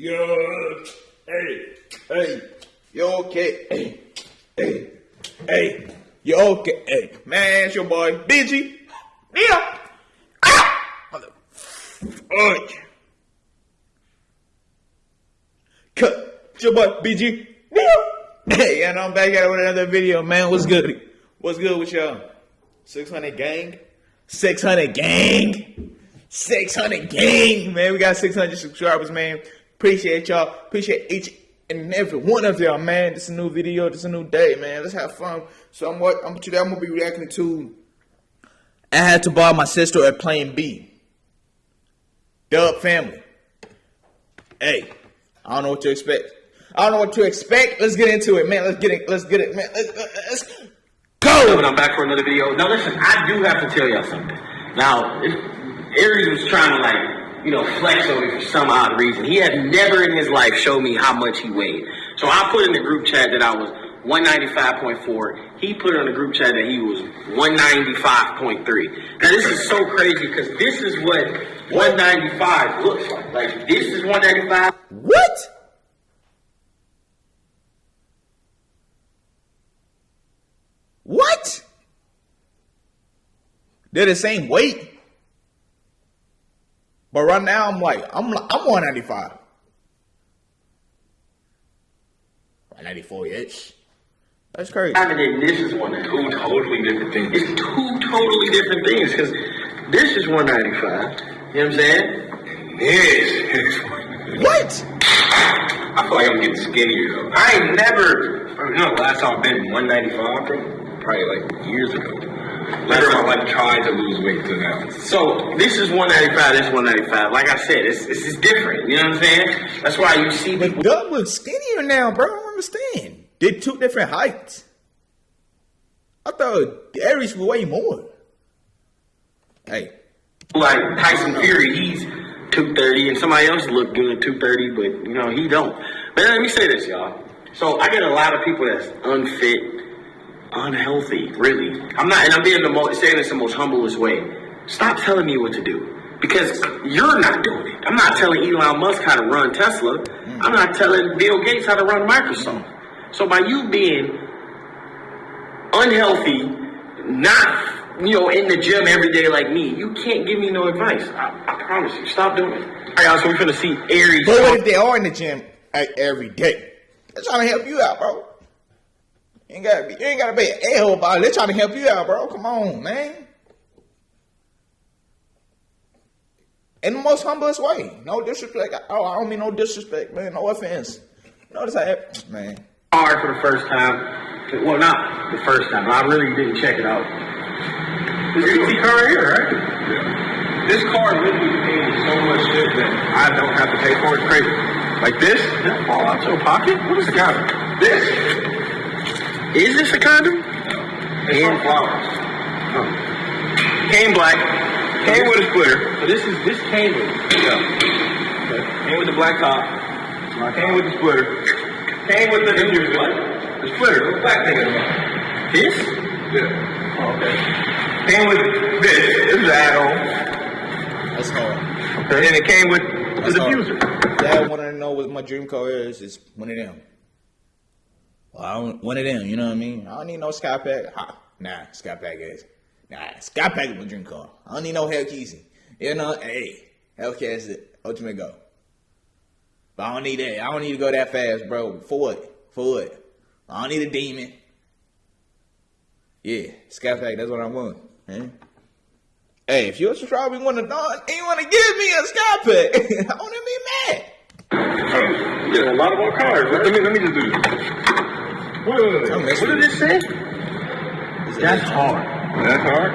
Yo, hey, hey, you okay? Hey, hey, hey, you okay? Hey, man, it's your boy, BG. Yeah. Ah! Mother. Oh. Cut. It's your boy, BG. Yeah. Hey, and I'm back at it with another video, man. What's good? What's good with y'all? 600 gang? 600 gang? 600 gang, man. We got 600 subscribers, man. Appreciate y'all. Appreciate each and every one of y'all, man. This is a new video. This is a new day, man. Let's have fun. So I'm what I'm today. I'm gonna be reacting to. I had to borrow my sister at Plan B. Dub family. Hey, I don't know what to expect. I don't know what to expect. Let's get into it, man. Let's get it. Let's get it, man. Let's, let's go. And I'm back for another video. Now listen, I do have to tell y'all something. Now, Aries was trying to like you know, flex on for some odd reason. He had never in his life showed me how much he weighed. So I put in the group chat that I was 195.4. He put in the group chat that he was 195.3. Now this is so crazy because this is what 195 looks like. Like this is 195. What? What? They're the same weight. But right now, I'm like, I'm I'm 195. 194 ish. That's crazy. I mean, this is one two totally different things. It's two totally different things because this is 195. You know what I'm saying? This is. What? I feel like I'm getting skinnier though. I ain't never, you know, last time I've been 195, bro, probably like years ago. Later I like tried to lose weight to now. So this is 195, this is 195. Like I said, it's, it's, it's different. You know what I'm saying? That's why you see the Dub looks skinnier now, bro. I don't understand. They're two different heights. I thought Aries was way more. Hey. Like Tyson Fury, he's 230, and somebody else looked good at 230, but you know, he don't. But let me say this, y'all. So I get a lot of people that's unfit unhealthy, really. I'm not, and I'm being the most, saying this the most humblest way. Stop telling me what to do. Because you're not doing it. I'm not telling Elon Musk how to run Tesla. Mm. I'm not telling Bill Gates how to run Microsoft. So by you being unhealthy, not you know in the gym every day like me, you can't give me no advice. I, I promise you. Stop doing it. All right, so we're gonna see Aries. But what if they are in the gym every day? They're trying to help you out, bro. You ain't gotta be, you ain't gotta be an a-hole about it. They're trying to help you out, bro. Come on, man. In the most humblest way. No disrespect. Oh, I don't mean no disrespect, man. No offense. Notice I have, man. Hard for the first time. Well, not the first time. I really didn't check it out. This ET car here, right? Yeah. This car literally pays so much shit that I don't have to pay for it. Crazy. Like this, that fall out your pocket? What is the guy? This is this a condom? It's from flowers. Oh. Came black. Came with a splitter. So this is this came with yeah. Okay. Came with the black top. Came with the splitter. Came with the, the what? The splitter. The black thing This? Yeah. Oh, okay. Came with this. This is an add-on. That's hard. Okay. And then it came with That's the diffuser. Dad wanted to know what my dream car is. Is one of them. Well, I don't, one of them, you know what I mean? I don't need no Scat Pack. Ha, nah, Scat Pack is. Nah, Scat Pack is my dream car. I don't need no Hellcat. You know, hey, Hellcat is the ultimate go. But I don't need that. I don't need to go that fast, bro. For what? For what? I don't need a demon. Yeah, Scat Pack, that's what I want. Man. Hey, if you're a subscriber, you want to and you want to give me a Scat Pack, I want to be mad. Oh, yeah, a lot of our cars. Let me let me just do this. Wait, wait, wait. What did it say? That's hard. That's hard?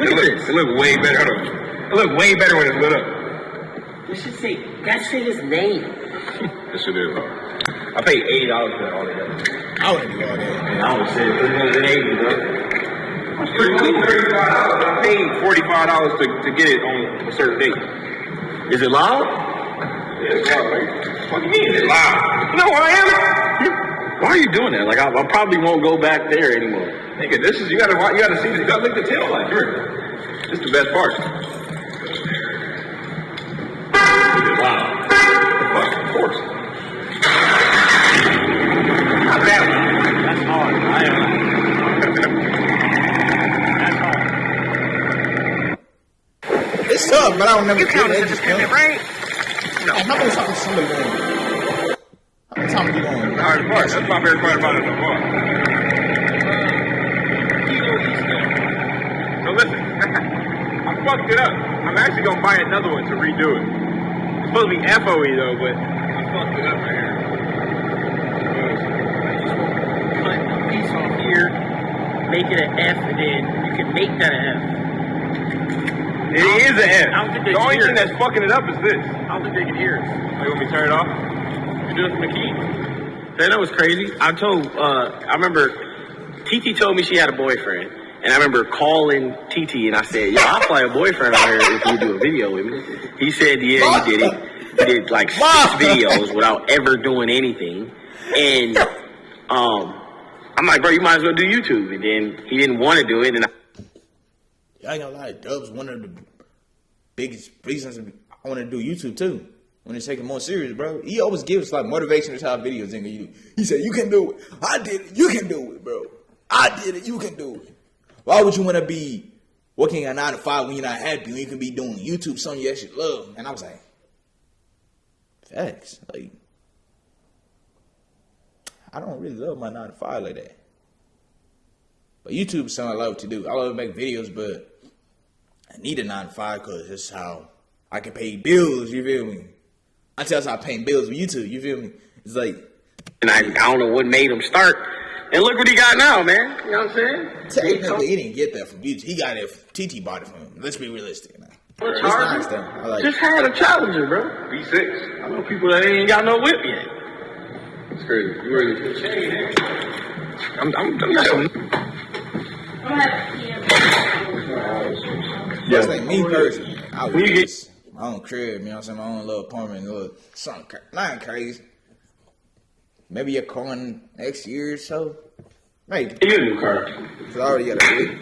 Look it at look, this. It look way better. Hold on. It look way better when it's lit up. It should say, that shit his name. this shit is hard. I paid $80 for that all together. I wouldn't do all that. And I would say 380 bro. That's pretty cool. I paid $45 to, to get it on a certain date. Is it loud? Yeah, it's loud. What do you mean it's loud? You know who I am? why are you doing that? Like, I, I probably won't go back there anymore. Nigga, this is, you gotta, you gotta see this. You gotta lick the tail light. Here. This is the best part. Wow. Of course. Not that one. That's hard. I am. It's tough, but I don't never. You count Just count it right? No. I'm not gonna talk to somebody going? How many times you going? Hard part. That's my favorite part about it so far. So listen, I fucked it up. I'm actually gonna buy another one to redo it. It's supposed to be FOE though, but I fucked it up right here. cut a piece off here, make it an F, and then you can make that an F. It is an F. I don't think they The only thing that's fucking it up is this. I don't think they can hear us. Are you want me to turn it off? Do it key. Man, that was crazy. I told, uh, I remember TT told me she had a boyfriend. And I remember calling TT and I said, yo, I'll fly a boyfriend out here if you do a video with me. He said, yeah, he did it. He did like six videos without ever doing anything. And um, I'm like, bro, you might as well do YouTube. And then he didn't want to do it. And I, I ain't gonna lie, Dub's one of the biggest reasons I want to do YouTube too. When it's taking more serious, bro. He always gives like motivational type videos in you. He said, "You can do it. I did it. You can do it, bro. I did it. You can do it." Why would you want to be working a nine to five when you're not happy? When you can be doing YouTube, something you actually love. And I was like, facts. Like, I don't really love my nine to five like that. But YouTube is something I love to do. I love to make videos, but I need a nine to five because that's how I can pay bills. You feel me? Until I start paying bills with YouTube. You feel me? It's like and I, I don't know what made him start. And look what he got now, man. You know what I'm saying? technically he didn't get that from YouTube. He got it. TT bought it from him. Let's be realistic. Now. What's It's hard? nice though. I like Just it. had a challenger, bro. V6. I know people that ain't got no whip yet. It's crazy. You really I'm, I'm, I'm got some. Just like me personally, I would When you get- just my own crib. You know what I'm saying? My own little apartment, little something. cra- Nothing crazy. Maybe a car in next year or so. Maybe. You a new car. Cause I already got a whip.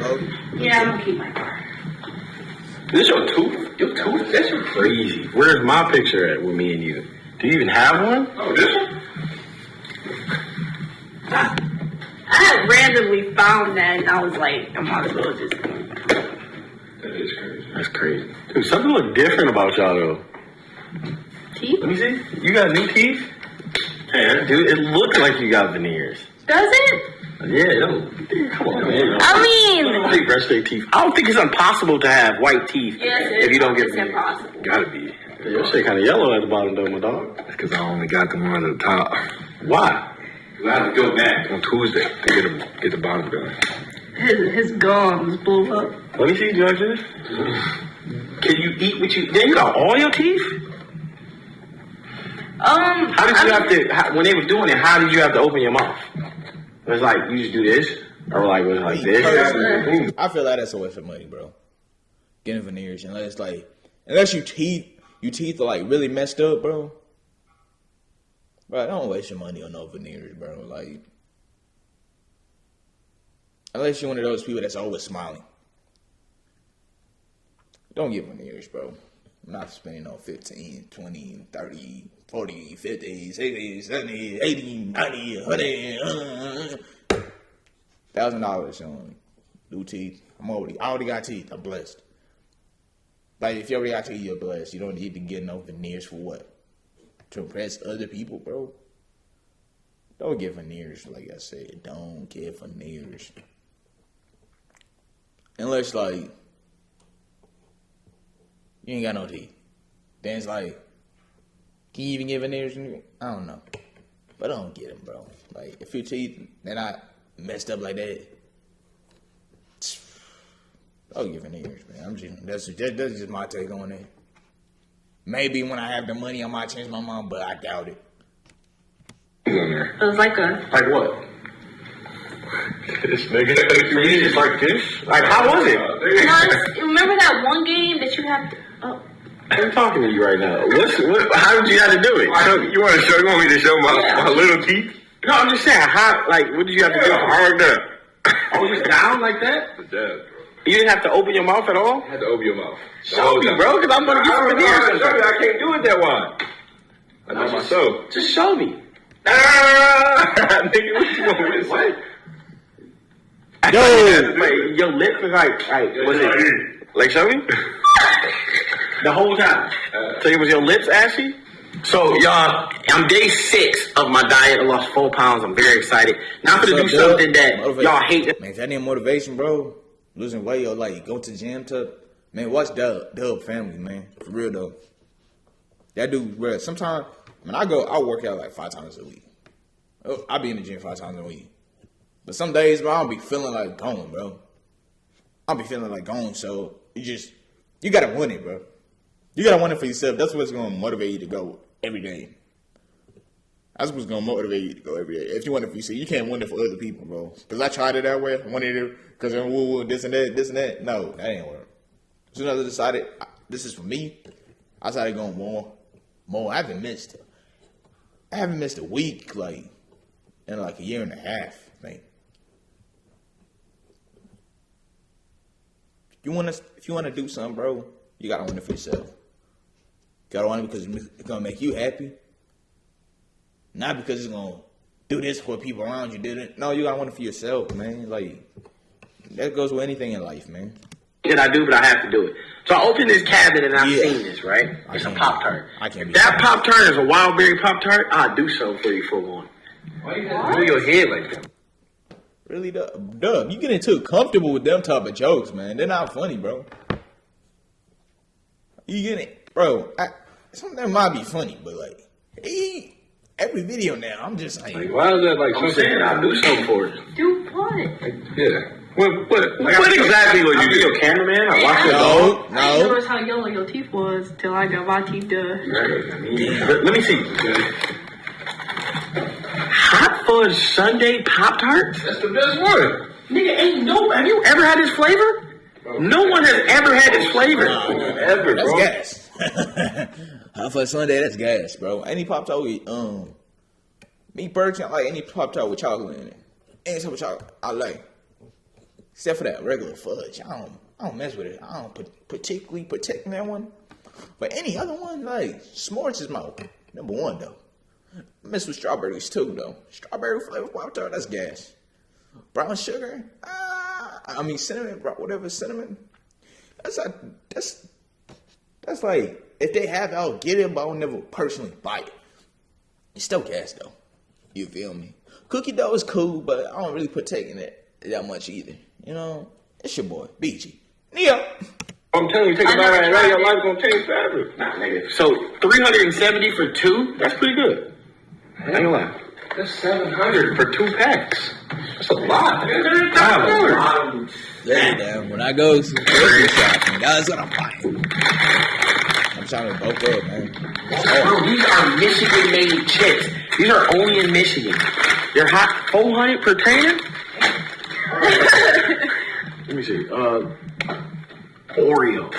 Oh, Yeah, I'm gonna keep my car. This your tooth? Your tooth? That's crazy. Where's my picture at with me and you? Do you even have one? Oh, this one? I randomly found that, and I was like, I might as well just. That is crazy. That's crazy. Dude, something look different about y'all though. Teeth? Let me see. You got new teeth? Yeah, dude, it looks like you got veneers. Does it? Yeah, no. Come on, man. I mean, Big brush their teeth. I don't think it's impossible to have white teeth Yes, it if you don't get It's veneers. impossible. Gotta be. Your shit kind of yellow at the bottom though, my dog. That's because I only got the one at the top Why? I have to go back. on Tuesday to get, them, get the bottom done. His, his gums blew up. Let me see, Judge. Can you eat what you? Then you got all your teeth. Um, How did you I- have to? How, when they were doing it, how did you have to open your mouth? It was like you just do this, or like was it like this? I feel like that's a waste of money, bro. Getting veneers unless like unless you teeth your teeth are like really messed up, bro. Bro, don't waste your money on no veneers, bro. Like unless you're one of those people that's always smiling. Don't get veneers, bro. I'm not spending on 15, 20, 30, 40, 50, 60, 70, 80, 90, 100, uh, thousand dollars on new teeth. I'm already I already got teeth. I'm blessed. Like if you already got teeth, you're blessed. You don't need to get no veneers for what? To impress other people, bro. Don't get veneers, like I said. Don't get veneers. Unless like you ain't got no teeth. Then it's like, can you even get veneers? I don't know. But I don't get them, bro. Like, if your teeth, they're not messed up like that, I'll get veneers, man. I'm just, that's, just, that's just my take on it. Maybe when I have the money, I might change my mind, but I doubt it. He's on there. it was like a. Like what? This nigga. You just like this? Like how was it? Once, remember that one game that you have to. Oh, I'm talking to you right now. What's what? How did you have to do it? So, you want to show? You want me to show my, Yeah. my little teeth? No, I'm just saying. How? Like, what did you have to do? I worked up. I was just down like that. The jab, bro. You didn't have to open your mouth at all. I had to open your mouth. The Show whole me, time. bro, because I'm gonna get I some don't know veneers. show you. I can't do it that wide. I know myself. Just show me. Ah! Nigga, what you want me to say? Yo! Your lips is like, like, was it? Like, show me. the whole time. so it was your lips ashy? So, y'all, I'm day six of my diet. I lost four pounds. I'm very excited. Now I'm gonna do up, something that y'all hate. Man, that need motivation, bro, losing weight or like go to gym to man, watch Dub Dub family, man. For real though. That dude, bro, sometimes when I go, I work out like five times a week. Oh, I be in the gym five times a week. But some days, bro, I'll be feeling like going, bro. I'll be feeling like going, so you just you gotta win it, bro. You gotta win it for yourself. That's what's gonna motivate you to go every day. That's what's gonna motivate you to go every day. If you want it for yourself, you can't win it for other people, bro. Because I tried it that way. I wanted it because woo woo this and that, this and that. No, that ain't work. As soon as I decided I- this is for me, I started going more, more. I haven't missed, I haven't missed a week like in like a year and a half, man. If you want to, if you want to do something, bro, you gotta win it for yourself. You gotta win it because it's gonna make you happy. Not because it's gonna do this for people around you. Did it? No, you gotta want it for yourself, man. Like that goes with anything in life, man. that I do, but I have to do it. So I opened this cabinet and I've Yeah. seen this, right? It's a Pop Tart. I can't If be that. Pop Tart is a wild berry Pop Tart, I'll do something for you for one. Why you do your head like that? Really, Dub? Dub, you getting too comfortable with them type of jokes, man. They're not funny, bro. You getting, bro? I, some of them might be funny, but like, he, every video now, I'm just like, Like, why is that like I'm something? saying I'll do something for it. Do what? Yeah. What? What? Like, what exactly would you do? Your cameraman? I watch your dog. no, I didn't no. notice how yellow your teeth was till I got my teeth done. Let, let me see. Hot fudge Sunday Pop Tarts? That's the best one. Nigga, ain't no. Have you ever had this flavor? No one has ever had this flavor. Ever, That's bro. gas. Hot for Sunday, that's gas, bro. Any pop tart with um, me personally, I like any pop tart with chocolate in it. Any type of chocolate, I like. Except for that regular fudge, I don't, I don't mess with it. I don't pat- particularly protect that one. But any other one, like s'mores is my number one though. I mess with strawberries too though. Strawberry flavored pop tart, that's gas. Brown sugar, ah, I mean cinnamon, whatever cinnamon. That's a, that's that's like if they have, it, I'll get it, but I'll never personally buy it. It's still gas though. You feel me? Cookie dough is cool, but I don't really partake in it that much either. You know, it's your boy BG. Neo. I'm telling you, take I a bite never right now. Your it. life gonna change forever. Nah, nigga. So 370 for two? That's pretty good. I ain't gonna lie. That's seven hundred for two packs. That's a lot. $5. Listen, man, when I go to the grocery shop, that's what I'm buying. I'm trying to bulk up, man. Bro, these are Michigan made chips. These are only in Michigan. They're hot 400 per can? Let me see. Uh, Oreo.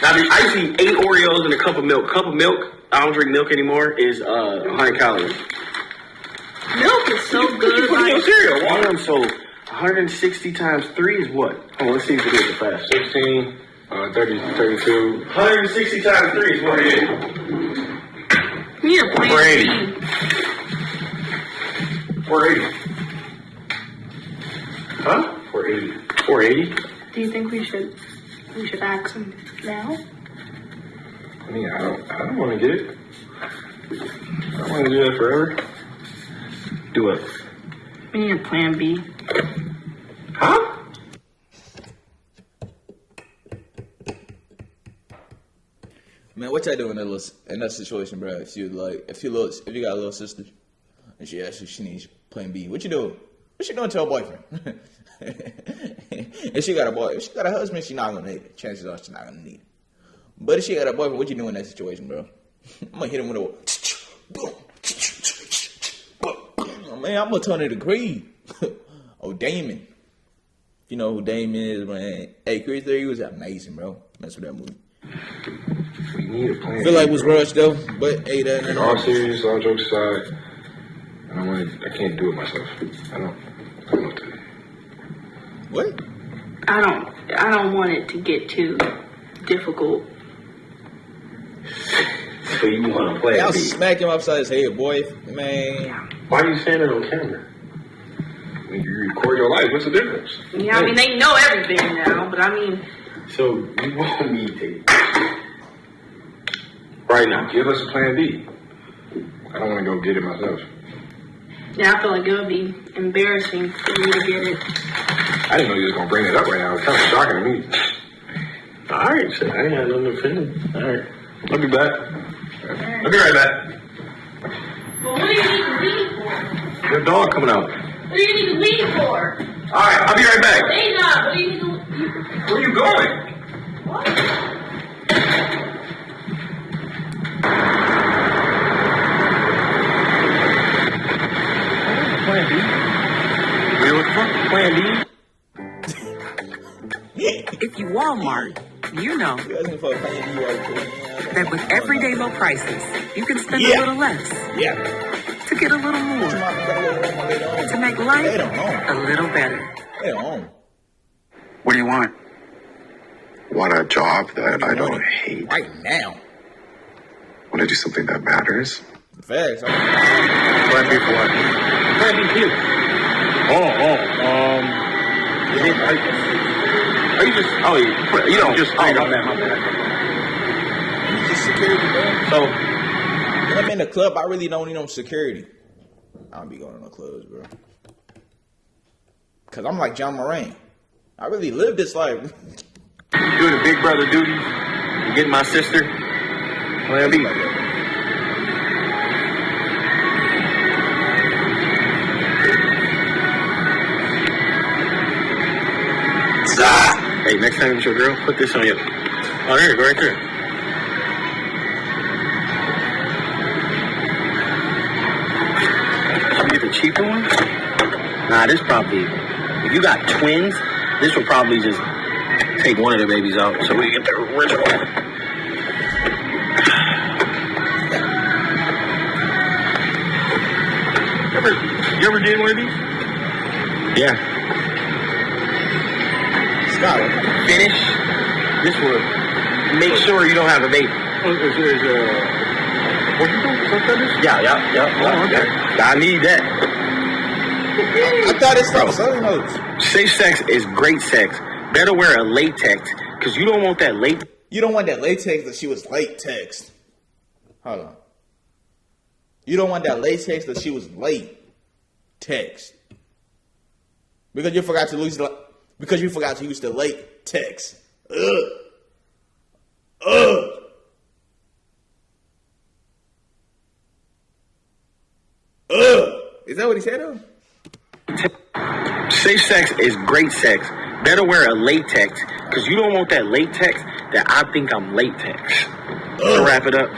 Now, the, I used to eat eight Oreos and a cup of milk. Cup of milk, I don't drink milk anymore, is uh, 100 calories. Milk is so You good. put in your Like, cereal. Damn, so 160 times 3 is what? Oh, let's see if we do it fast. 16, uh, 30, 32. 160 times 3 is what it is. you need a plan 480. 480. Huh? 480. 480? Do you think we should we should ask him now? I mean, I don't, I don't want to get it. I don't want to do that forever. Do it. We need a plan B. Huh? Man, what y'all doing in that, in that situation, bro? If you like, if you little, if you got a little sister, and she asks you she needs Plan B, what you doing? What you doing to her boyfriend? if she got a boy, if she got a husband, she not gonna need it. Chances are she's not gonna need it. But if she got a boyfriend, what you doing in that situation, bro? I'm gonna hit him with a man. I'm gonna turn it to Creed. oh, Damon. You know who Damon is, man. Hey, Creed 3 was amazing, bro. Mess with that movie. We need a plan. I feel like it was rushed though, but hey, that In all serious, all jokes aside, I don't want to, I can't do it myself. I don't, I don't know what to do. what? I don't I don't want it to get too difficult. So you want to play Y'all a beat. smack him upside his head, boy. Man, Why are you saying it on camera? When you record your life, what's the difference? Yeah, I mean they know everything now, but I mean So you want me to right now? Give us a plan B. I don't want to go get it myself. Yeah, I feel like it would be embarrassing for you to get it. I didn't know you was gonna bring it up right now. It's kind of shocking to me. All right, so I ain't had nothing to offend. All right, I'll be back. I'll be right back. But what do you need to? Your dog coming out. What do you need to leave for? All right, I'll be right back. Hey, not. What do you need to leave? Where are you going? What? Plan B. What you looking for? Plan B. If you Walmart, you know You asking for a plan B right quick. that with everyday low prices, you can spend Yeah. a little less Yeah. to get a little more Come on, better let them know they don't. to make life a little better. They don't. What do you want? want a job that I don't hate. Right now. Want to do something that matters. Facts. I- Plan B for what? Plan B here. Oh, oh, um. Is it, are, are you just? Oh, you, you don't just. Oh, my bad, my bad. It's just security, bro. So, When I'm in the club, I really don't need no security. I don't be going to no clubs, bro. Cause I'm like John Moran. I really live this life. doing the big brother duties, and getting my sister. Plan B. Hey, next time it's your girl, put this on you. Oh, there go, right there. Cheaper one. Nah, this probably. If you got twins, this will probably just take one of the babies out so we get the original. You ever, you ever did one of these? Yeah. Scott, Finish. This will make sure you don't have a baby. Is, is, uh, what you doing? Something? Yeah, yeah, yeah. Oh, okay. yeah. I need that. I thought it's like Southern notes. Safe sex is great sex. Better wear a latex because you don't want that late. You don't want that latex that she was late text. Hold on. You don't want that latex that she was late text. Because you forgot to use the because you forgot to use the late text. Ugh. Ugh. Ugh. Is that what he said though? Safe sex is great sex. Better wear a latex because you don't want that latex that I think I'm latex. To wrap it up.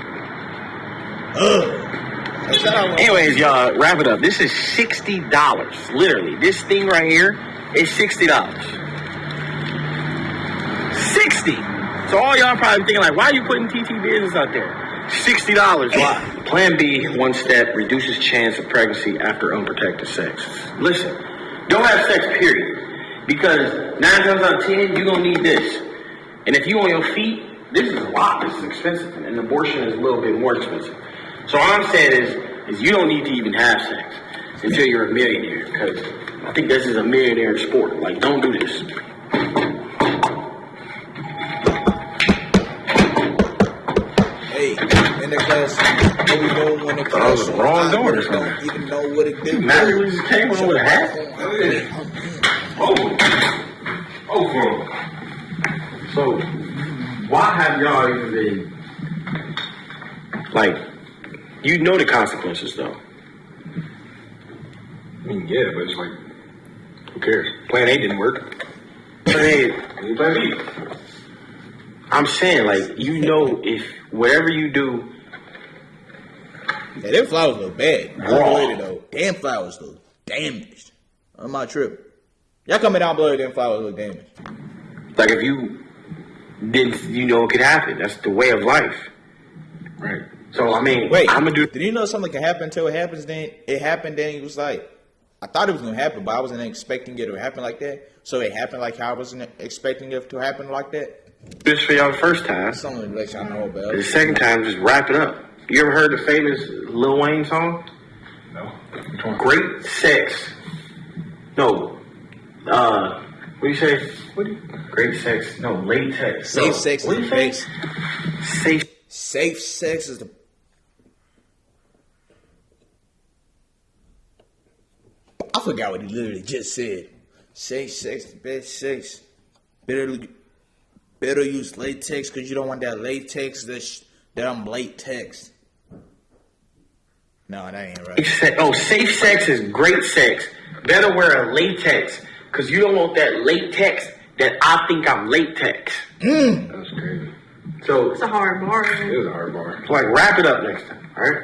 That's not how I want- Anyways, y'all, wrap it up. This is sixty dollars. Literally, this thing right here is sixty dollars. Sixty. So all y'all probably thinking like, why are you putting TT business out there? Sixty dollars. Why? Plan B, one step, reduces chance of pregnancy after unprotected sex. Listen, don't have sex. Period. Because nine times out of ten, you're gonna need this. And if you on your feet, this is a lot. This is expensive, and an abortion is a little bit more expensive. So all I'm saying is, is you don't need to even have sex until you're a millionaire. Because I think this is a millionaire sport. Like, don't do this. Doing the I was wrong door or don't something. even know what it did. Imagine we just came on with a hat. Oh, oh, bro. So, why have y'all even been like? You know the consequences, though. I mean, yeah, but it's like, who cares? Plan A didn't work. Hey, Plan B. I'm saying, like, you know, if whatever you do, Yeah, them flowers look bad. Unbelievable though. Damn flowers look damaged. On my trip. Y'all coming down below, them flowers look damaged. like, if you didn't, you know, it could happen. That's the way of life. Right. So, I mean, Wait, I'm gonna do. Did you know something can happen until it happens? Then it happened. Then it was like, I thought it was gonna happen, but I wasn't expecting it to happen like that. So it happened like how I wasn't expecting it to happen like that. this for y'all the first time. That's something to let y'all know about. The second time, just wrap it up. You ever heard the famous Lil Wayne song? No. Great sex. No. Uh, What do you say? What do you, great sex? No, latex. Safe no. sex What is do the you say? Safe. Safe sex is the. I forgot what he literally just said. Safe sex is the best sex. Better, better use latex because you don't want that latex that sh- that I'm latex. No, that ain't right. Safe se- Oh, safe sex is great sex. Better wear a latex because you don't want that latex that I think I'm latex. Mm. That's crazy. So, It's a hard bar. It is a hard bar. So like, wrap it up next time, all right?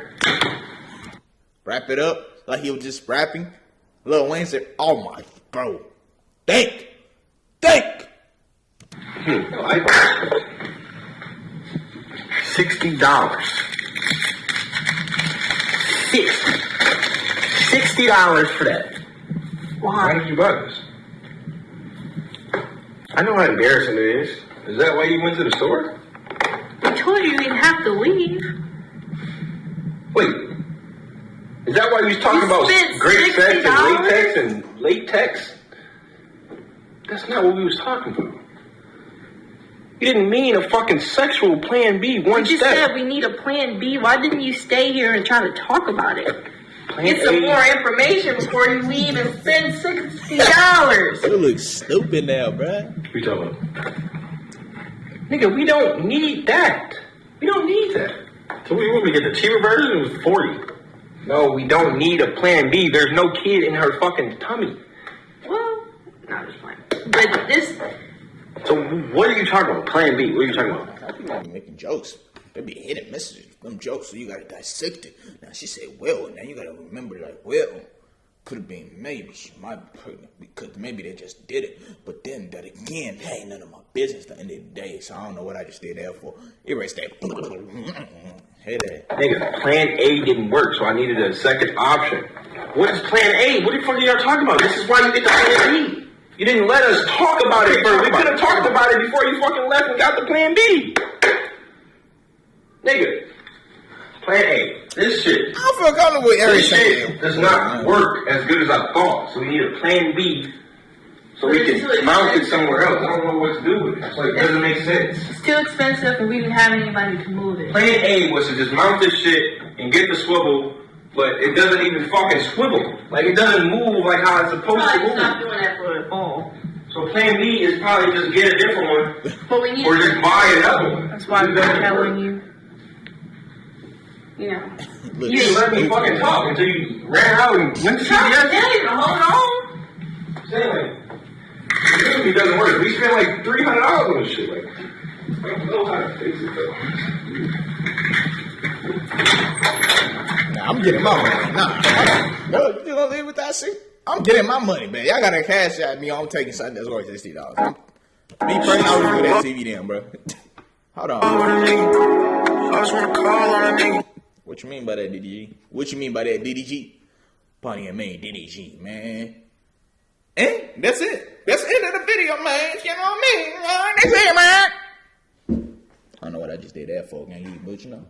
Wrap it up like he was just rapping. Lil Wayne said, "Oh my, bro, think, think." Hmm. Sixty dollars. Sixty. Sixty dollars for that. Why Why did you buy this? I know how embarrassing it is. Is that why you went to the store? I told you you didn't have to leave. Wait. Is that why you was talking You about great sex and latex and latex? That's not what we was talking about. You didn't mean a fucking sexual plan B one You just step. said we need a plan B. Why didn't you stay here and try to talk about it? plan Get some A. more information before you leave and spend sixty dollars. You look stupid now, bruh. We talking about? Nigga, we don't need that. We don't need that. So we want to get the cheaper version? It was 40. No, we don't need a plan B. There's no kid in her fucking tummy. Well, not just playing. But this, So what are you talking about? Plan B. What are you talking about? I think I'm making jokes. They be hitting messages, them jokes, so you gotta dissect it. Now she said, well, now you gotta remember, like, well, could have been maybe she might be pregnant because maybe they just did it. But then that again, that ain't none of my business at the end of the day. So I don't know what I just did that for. Erase that. hey there. Nigga, plan A didn't work, so I needed a second option. What is plan A? What the fuck are y'all talking about? This is why you get the plan B. You didn't let us talk about it first. We could have talked about it before you fucking left and got the plan B. Nigga, plan A. This shit. I feel comfortable with This shit does not work as good as I thought. So we need a plan B so we can mount it somewhere else. I don't know what to do with it. It's like, it doesn't make sense. it's too expensive and we didn't have anybody to move it. Plan A was to just mount this shit and get the swivel, but it doesn't even fucking swivel. Like it doesn't move like how it's supposed to Probably move. stop doing that for the fall. So plan B is probably just get a different one But we need or just buy another one. That's why I'm telling you. You know. You didn't let me fucking talk until you ran out and went to Tell CVS. you to hold on. Saying like, it really doesn't work. We spent like three hundred dollars on this shit. Like, I don't know how to fix it though. Nah, I'm getting my money. Nah, no, you just gonna leave with that shit? I'm getting my money, man. Y'all gotta cash at me. I'm taking something that's worth sixty dollars. Me personally, I would do that TV then, bro. Hold on. I just wanna call on a. What you mean by that, DDG? What you mean by that, DDG? Plenty of me, DDG, man. And that's it. That's the end of the video, man. You know what I mean? That's it, man. I don't know what I just did that for, gang. But you know.